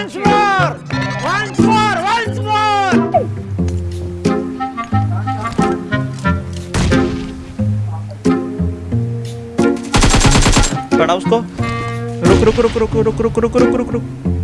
Once more! Once more! Once more! पड़ा उसको रुक रुक रुक रुक रुक रुक रुक रुक रुक रुक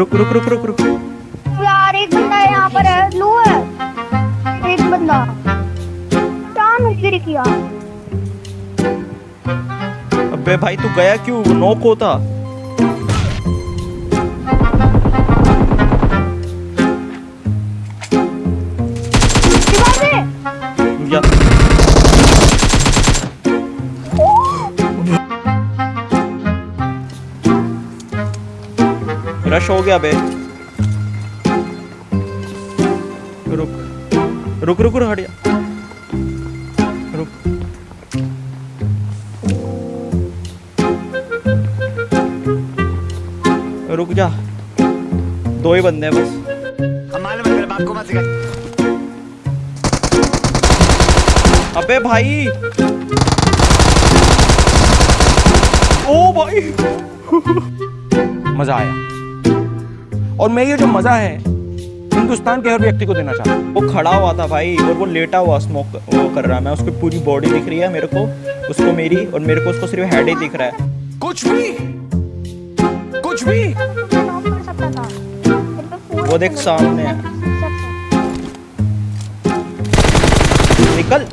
रुक रुक रुक रुक रुक। यार एक बंदा यहाँ पर है लो है। एक बंदा। क्या नुक्री किया अबे भाई तू गया क्यों? नोक होता या रश हो गया बे रुक। रुक रुक रुक हट जा रुक। रुक जा। दो ही बंदे हैं बस। हम मालूम बाप को मत सिखा। अबे भाई। ओ भाई। मज़ा आया। और मैं ये जो मज़ा है हिंदुस्तान के हर व्यक्ति को देना चाहता हूँ। वो खड़ा हुआ था भाई और वो लेटा हुआ स्मोक वो कर रहा है। मैं उसकी पूरी बॉडी दिख रही है मेरे को उसको मेरी और मेरे को उसको सिर्फ़ हेड ही दिख रहा है। कुछ भी कुछ भी। वो देख सामने। है निकल।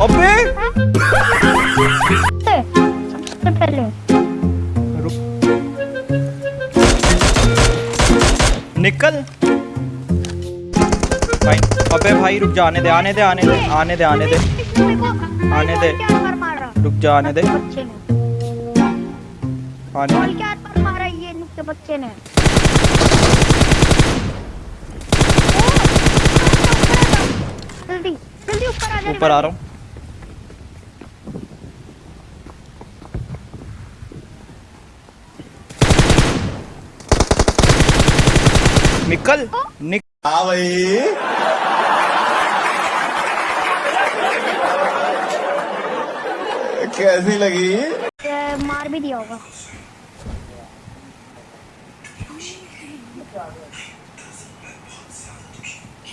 अबे! निकल। भाई अबे भाई रुक जा आने दे आने दे आने दे आने दे आने दे। आने दे। रुक जा आने दे। आने दे। बच्चे ने जल्दी जल्दी ऊपर आ जा। ऊपर आ रहा हूँ। निकल निक हाँ भाई। कैसी लगी? मार भी दिया होगा।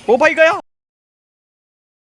ओ भाई गया।